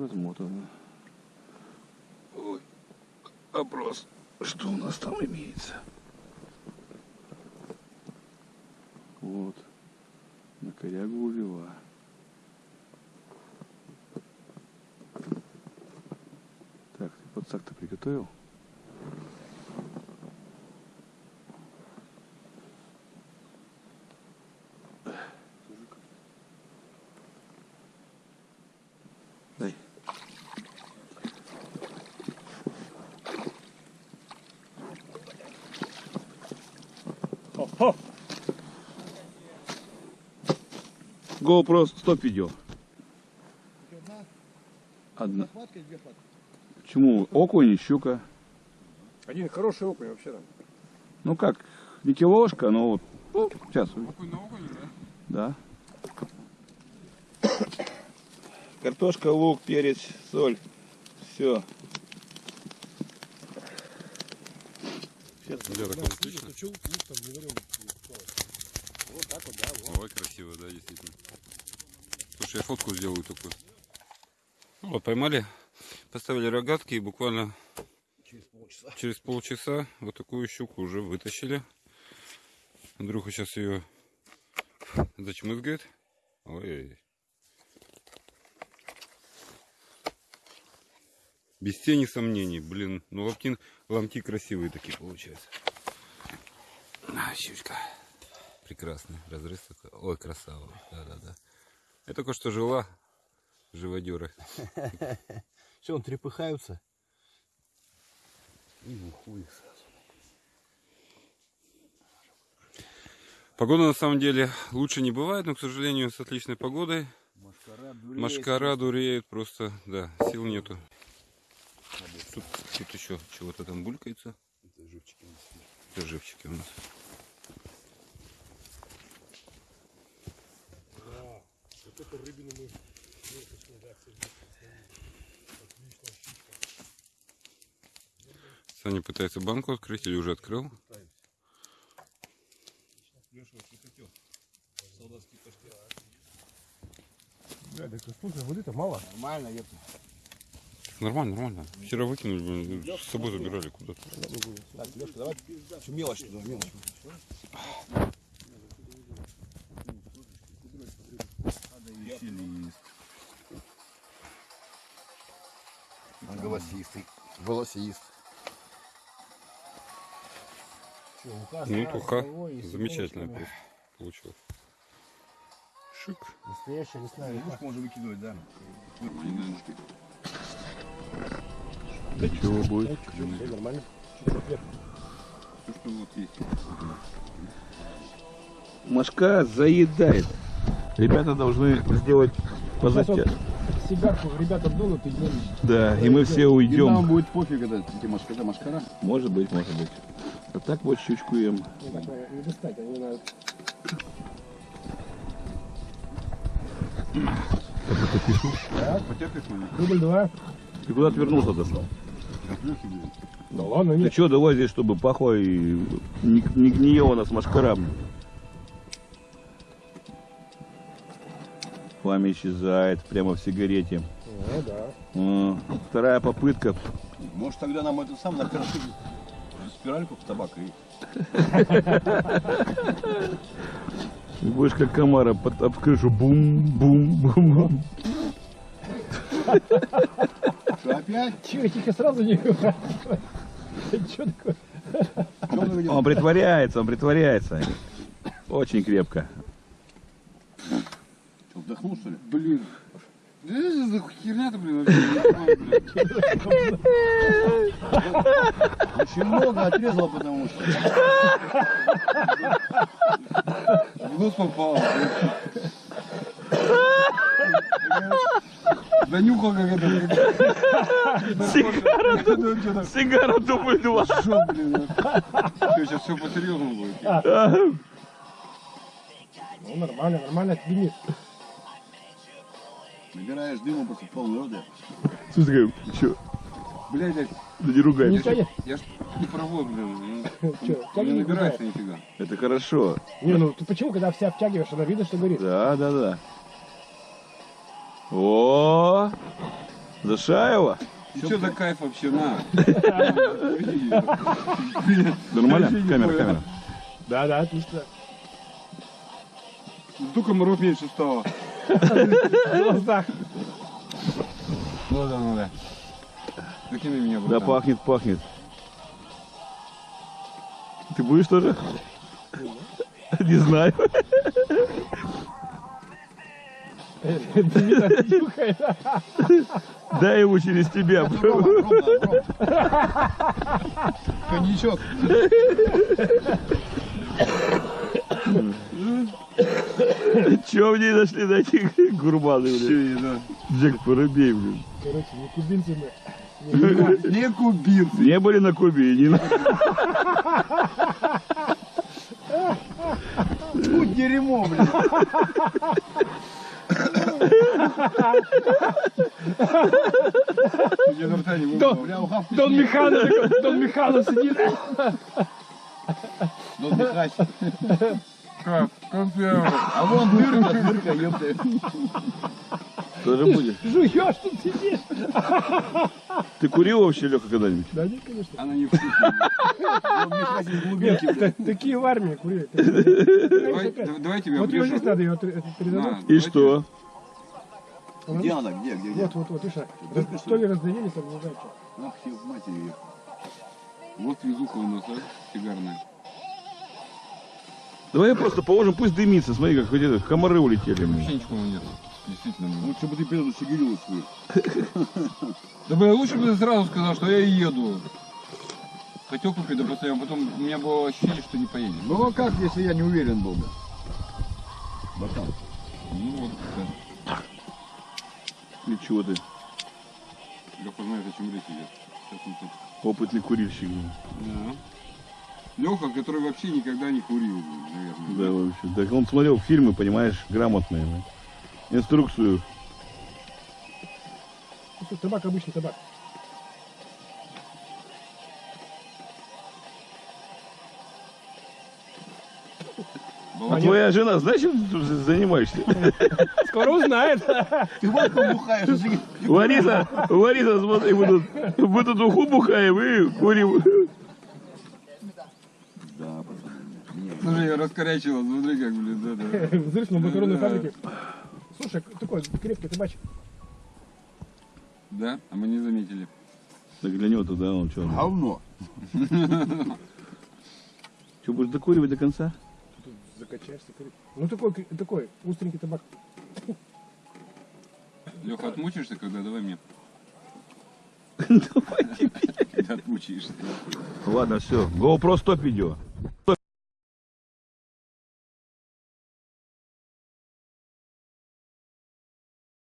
размотано. Ой, вопрос, что у нас там имеется? Вот, на корягу увела. Так, ты подсак-то приготовил? Дай. Хо-хо. GoPro стоп видео. Одна Одна. хватка две хватки. Почему? Окунь и щука. Один хороший окунь вообще там. Ну как, не килошка, но вот. ну, сейчас. Окунь на окунь, да? Да. Картошка, лук, перец, соль. Все. Вот отлично. Вот так вот, да, вот. Ой, красиво, да, действительно. Слушай, я фотку сделаю такую. Ну Вот, поймали, поставили рогатки и буквально Через полчаса. через полчаса вот такую щуку уже вытащили. Андрюха сейчас ее зачмызгает. Ой. Без тени сомнений, блин, ну ломти, ломти красивые такие получаются. А, щучка. Прекрасный разрез такой. Ой, красава. Да-да-да. Я только что жила живодеры. Все, он трепыхаются. И их сразу. Погода на самом деле лучше не бывает, но, к сожалению, с отличной погодой Машкара дуреет. Машкара дуреет просто, да, сил нету. Тут, еще чего-то там булькается. Это живчики у нас. Это живчики у нас. Вот эту рыбину мы да. Саня пытается банку открыть или уже открыл. Леша, что хотел? Солдатский паштет. Бля, так слушай, воды-то мало. Нормально, я Нормально, нормально. Вчера выкинули, блин, с собой забирали куда-то. Так, Леша, давай всю мелочь туда, мелочь. Голосистый. Голосист. Ну, туха замечательно просто получилось. Шик. Настоящая лесная Лягушку можно выкидывать, да. Да чего будет? Все нормально. Машка заедает. Ребята должны сделать позатя. Сигарку ребята дунут и днем. Да, и мы все И нам уйдем. будет пофиг, это эти машкара, машкара. Может быть, может быть. А так вот щучку ем. Так, э, не достать, они надо. Потерпишь меня? Рубль два. Ты куда отвернулся достал? Да ладно, Ты нет. что, давай здесь, чтобы пахло и не, не гниело у нас машкарам. Пламя исчезает прямо в сигарете. Ну да. А, Вторая попытка. Может тогда нам это сам накрошить спиральку в табак и... Ты будешь как комара под, об крышу бум-бум-бум. Что, опять? Чего, тихо сразу не Что такое? Он притворяется, он притворяется. Очень крепко. Что, вдохнул, что ли? Блин. Да за херня-то, блин. Очень много отрезало, потому что. В нос попало. Занюхал как это. Сигара, сигара дубль два. Что, блин? Все, сейчас все по-серьезному будет. Ну нормально, нормально дымит. Набираешь дыма после полной роды. Слушай, что, Блядь, да не ругай Не меня. я ж не пробую, блин. ну, Че, Не набирается нифига. Это хорошо. Не, ну ты почему, когда все обтягиваешь, она видно, что горит? Да, да, да. О, Зашаева? Что за кайф вообще, на? Нормально? Камера, камера. Да, да, отлично. Жду комаров меньше стало. В глазах. Ну да, ну да. Закинь меня, Да, пахнет, пахнет. Ты будешь тоже? Не знаю. Дай ему через тебя. Коньячок. Че в ней нашли такие гурманы, блин? Джек Воробей, блин. Короче, не кубинцы мы. Не кубинцы. Не были на Кубе, и не на... Фу, дерьмо, блин. Я изо рта не ухавка. Дон такой, Дон Михайлов сидит. Дон Михач. Как? Консервы. А вон дырка, дырка, ёпта. Тоже будешь. Жуешь тут сидишь. Ты курил вообще, Леха, когда-нибудь? Да нет, конечно. Она не вкусная. Такие в армии курили. Давай, да- давай тебя Вот ее обрежу. здесь надо ее отре- это На, передадут. И что? Где она? Где, где, где? Вот, вот, вот, видишь, раз- что ли раздавили, там не знаю что. Ах, ё, мать тебе. Вот везуха у нас, а, сигарная. Давай просто положим, пусть дымится. Смотри, как хоть это, комары улетели. мне. Вообще ничего нет. Действительно. ну. Лучше бы ты переду сигарилу свою. Да бля, лучше бы ты сразу сказал, что я и еду. Хотел купить, да просто я потом у меня было ощущение, что не поедем. Ну а как, если я не уверен был бы? Братан. Чего ты? Леха знает, о чем речь идет. Сейчас он тут. Опытный курильщик. Да. Леха, который вообще никогда не курил, наверное. Да, вообще. Так он смотрел фильмы, понимаешь, грамотные. да. Инструкцию. Ну, Табак обычный табак. А твоя жена, знаешь, чем ты занимаешься? Скоро узнает. Ты вот бухаешь, Лариса, Лариса, смотри, мы тут, мы тут уху бухаем и курим. Да, пацаны. Нет. Слушай, я раскорячила, смотри как, блин, да, да. Взрыв на макаронной фабрике. Слушай, такой крепкий табачек. Да? А мы не заметили. Так для него тогда он что? Говно. Что, будешь докуривать до конца? Закачаешься. курить. Ну такой, такой, остренький табак. Леха, отмучишься, когда давай мне. Давай тебе. Отмучаешься. Ладно, все. GoPro стоп видео.